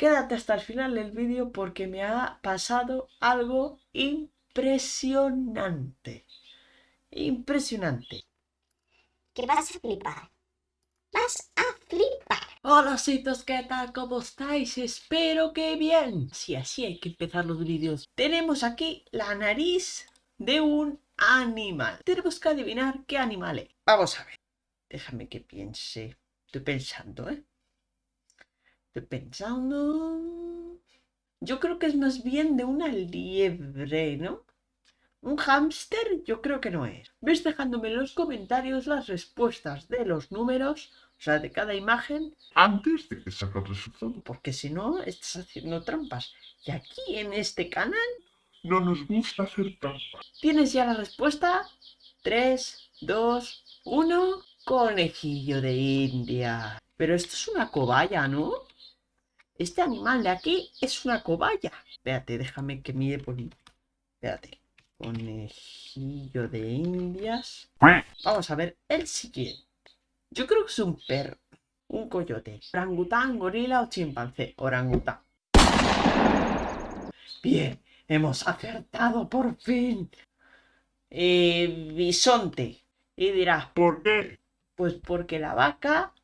Quédate hasta el final del vídeo porque me ha pasado algo impresionante. Impresionante. Que vas a flipar. Vas a flipar. Hola, citos, ¿qué tal? ¿Cómo estáis? Espero que bien. Sí, así hay que empezar los vídeos. Tenemos aquí la nariz de un animal. Tenemos que adivinar qué animal es. Vamos a ver. Déjame que piense. Estoy pensando, ¿eh? Estoy pensando... Yo creo que es más bien de una liebre, ¿no? Un hámster yo creo que no es. Ves dejándome en los comentarios las respuestas de los números, o sea, de cada imagen. Antes de que salga el resultado. Porque si no, estás haciendo trampas. Y aquí en este canal... No nos gusta hacer trampas. ¿Tienes ya la respuesta? 3, 2, 1... Conejillo de India. Pero esto es una cobaya, ¿no? Este animal de aquí es una cobaya. Espérate, déjame que mire por... Espérate. Conejillo de indias. Vamos a ver el siguiente. Yo creo que es un perro. Un coyote. Orangután, gorila o chimpancé. Orangután. Bien, hemos acertado por fin. Eh, bisonte. Y dirás, ¿por qué? Pues porque la vaca...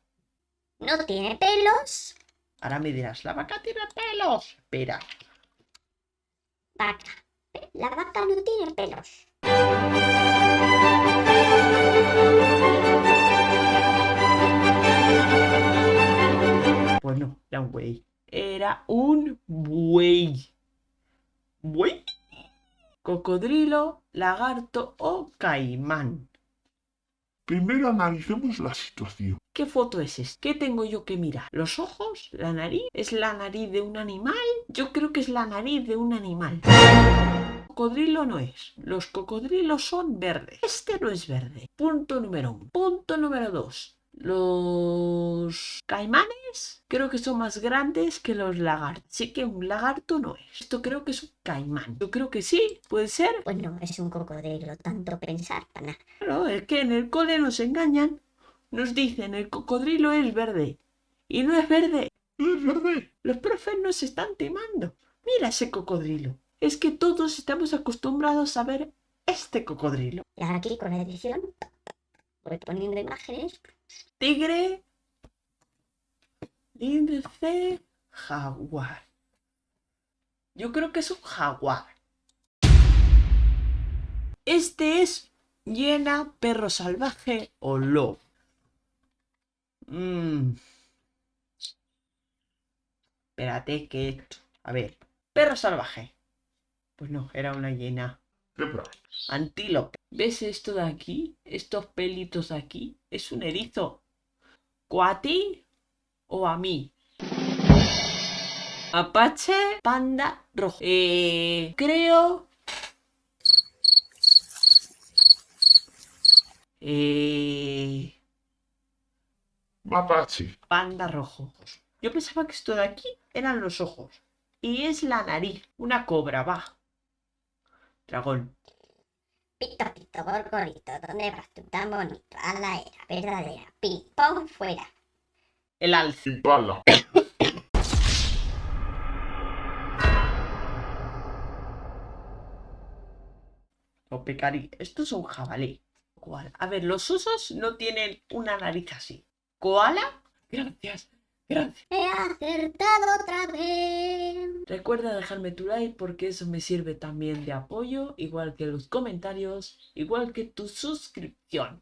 No tiene pelos. Ahora me dirás, la vaca tiene pelos. Espera. Vaca. La vaca no tiene pelos. Pues no, era un buey. Era un buey. ¿Buey? Cocodrilo, lagarto o caimán. Primero analicemos la situación. ¿Qué foto es esta? ¿Qué tengo yo que mirar? ¿Los ojos? ¿La nariz? ¿Es la nariz de un animal? Yo creo que es la nariz de un animal. Cocodrilo no es. Los cocodrilos son verdes. Este no es verde. Punto número uno. Punto número dos. Los caimanes creo que son más grandes que los lagartos. Así que un lagarto no es. Esto creo que es un caimán. Yo creo que sí, puede ser. Pues no, es un cocodrilo, tanto pensar para nada. Claro, es que en el cole nos engañan. Nos dicen el cocodrilo es verde. Y no es verde. No es verde. Los profes nos están timando. Mira ese cocodrilo. Es que todos estamos acostumbrados a ver este cocodrilo. Y ahora aquí con la edición voy poniendo imágenes. Tigre. Índice. Jaguar. Yo creo que es un jaguar. Este es hiena, perro salvaje o lobo. Mm. Espérate que esto. A ver. Perro salvaje. Pues no, era una hiena. Antílope. ¿Ves esto de aquí? Estos pelitos de aquí. Es un erizo. ¿O a ti o a mí? Apache, panda, rojo. Eh, creo... Eh, Mapache. panda rojo. Yo pensaba que esto de aquí eran los ojos. Y es la nariz. Una cobra, va. Dragón. Pito, pito, gorgorito, ¿dónde vas tú tan bonito? A la era verdadera. Ping-pong fuera. El alce. Impala. O pecarí. Esto es un jabalí. Koala. A ver, los osos no tienen una nariz así. ¿Koala? Gracias. Gracias. He acertado otra vez. Recuerda dejarme tu like porque eso me sirve también de apoyo, igual que los comentarios, igual que tu suscripción.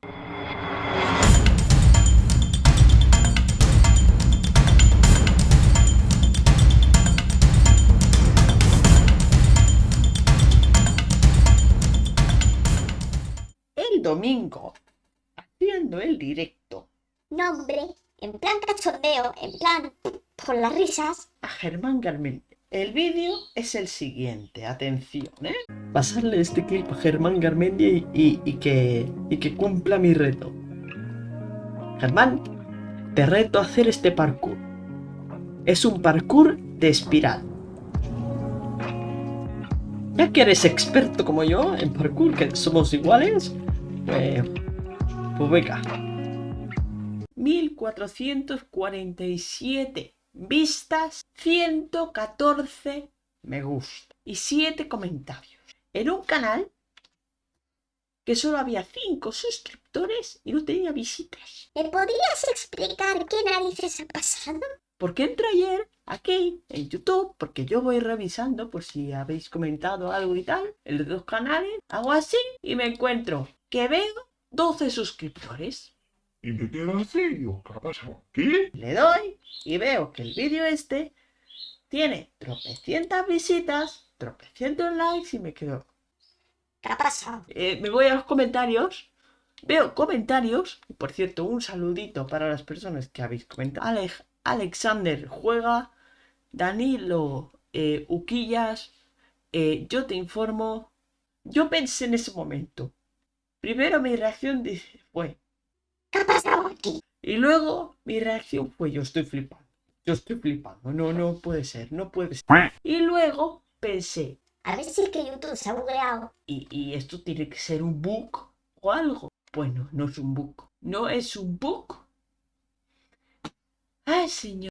El domingo, haciendo el directo Nombre, en plan cachondeo, en plan por las risas. a Germán Garmendia. El vídeo es el siguiente, atención, ¿eh? Pasarle este clip a Germán Garmendia y, y- que, y que cumpla mi reto. Germán, te reto a hacer este parkour. Es un parkour de espiral. Ya que eres experto como yo en parkour, que somos iguales, pues, pues venga. 1447 vistas, 114 me gusta y 7 comentarios. En un canal que solo había 5 suscriptores y no tenía visitas. ¿Me podrías explicar qué narices ha pasado? Porque entré ayer aquí en YouTube, porque yo voy revisando por si habéis comentado algo y tal, en los dos canales, hago así y me encuentro que veo 12 suscriptores. Y me quedo así, digo, ¿qué ha pasado? ¿Qué? Le doy y veo que el vídeo este tiene tropecientas visitas, tropecientos likes y me quedo. ¿Qué ha pasado? Eh, me voy a los comentarios, veo comentarios, y por cierto, un saludito para las personas que habéis comentado. Alex, Alexander juega, Danilo eh, Uquillas, eh, yo te informo. Yo pensé en ese momento. Primero mi reacción dice, fue, ¿Qué ha pasado aquí? Y luego mi reacción fue yo estoy flipando. Yo estoy flipando. No, no puede ser, no puede ser. Y luego pensé, A ver si es que YouTube se ha bugueado. ¿y, y esto tiene que ser un bug o algo? Bueno, no es un bug. No es un bug. Ay, señor.